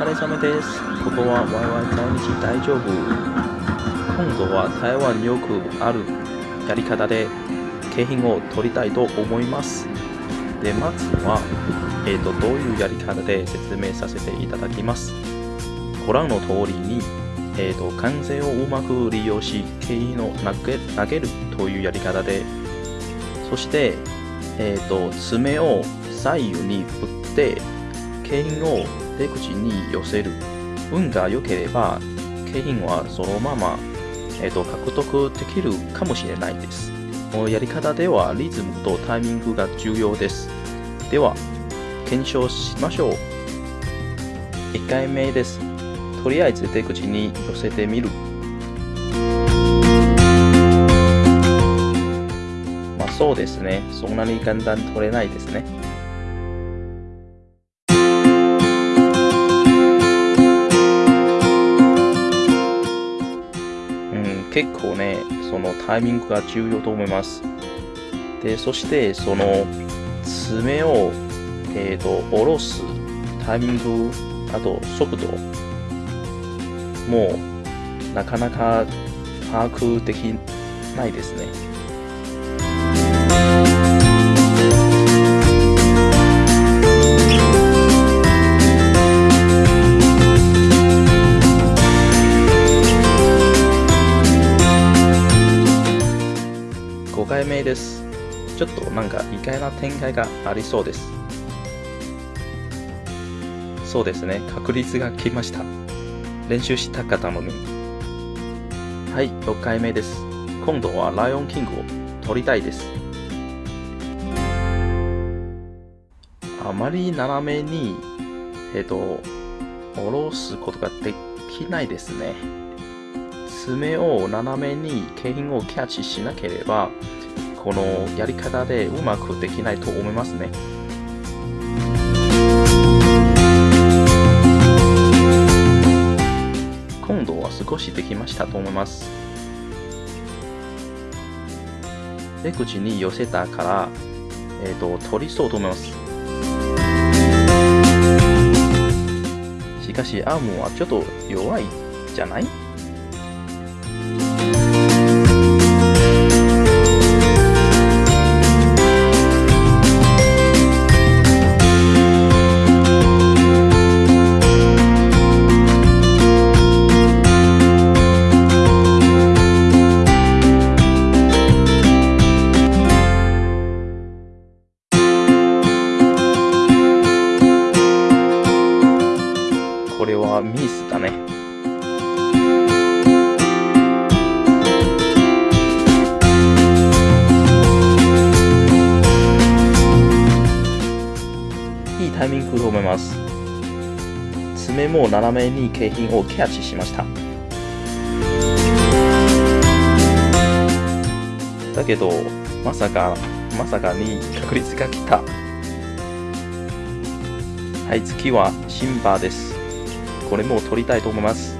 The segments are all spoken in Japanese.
疲れ様です。ここは YY 在日大丈夫。今度は台湾によくあるやり方で景品を取りたいと思います。で、まずは、えーと、どういうやり方で説明させていただきます。ご覧の通りに、えーと、関税をうまく利用し、景品を投げ投げるというやり方で、そして、えーと、爪を左右に振って、景品を出口に寄せる。運が良ければ、景品はそのまま、えーと、獲得できるかもしれないです。このやり方ではリズムとタイミングが重要です。では、検証しましょう。1回目です。とりあえず出口に寄せてみる。まあそうですね。そんなに簡単取れないですね。結構ね、そのタイミングが重要と思います。で、そしてその爪を、えー、と下ろすタイミング、あと速度、もうなかなか把握できないですね。ちょっとなんか意外な展開がありそうです。そうですね、確率が来ました。練習したかったのに。はい、6回目です。今度はライオンキングを取りたいです。あまり斜めに、えっ、と、下ろすことができないですね。爪を斜めに景品をキャッチしなければ、このやり方でうまくできないと思いますね。今度は少しできましたと思います。出口に寄せたから、えっ、と、取りそうと思います。しかし、アームはちょっと弱いじゃない？これはミスだね。いいタイミングと思います。爪も斜めに景品をキャッチしました。だけど、まさか、まさかに確率が来た。はい、次はシンバーです。これも取りたいと思います。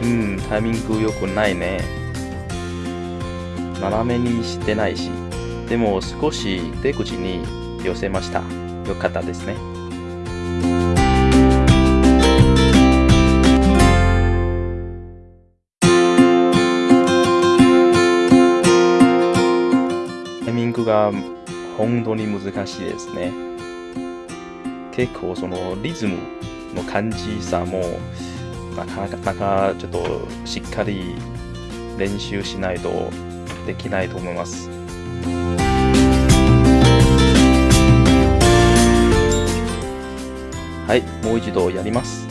うん、タイミング良くないね。斜めにしてないし。でも少し出口に寄せました。よかったですね。本当に難しいですね。結構そのリズムの感じさもなかなかなかちょっとしっかり練習しないとできないと思います。はい、もう一度やります。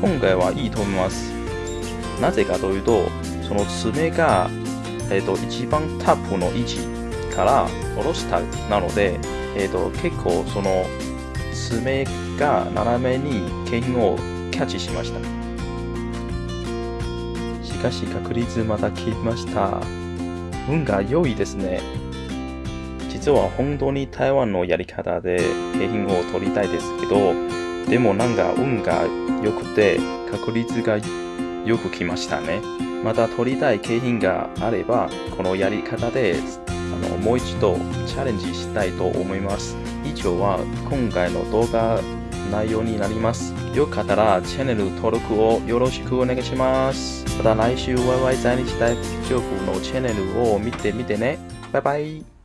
今回はいいと思います。なぜかというと、その爪が、えー、と一番タップの位置から下ろしたなので、えー、と結構その爪が斜めに景品をキャッチしました。しかし確率また来ました。運が良いですね。実は本当に台湾のやり方で景品を取りたいですけど、でもなんか運が良くて確率がよく来ましたね。また取りたい景品があれば、このやり方であのもう一度チャレンジしたいと思います。以上は今回の動画内容になります。よかったらチャンネル登録をよろしくお願いします。また来週 YY 在日大丈夫のチャンネルを見てみてね。バイバイ。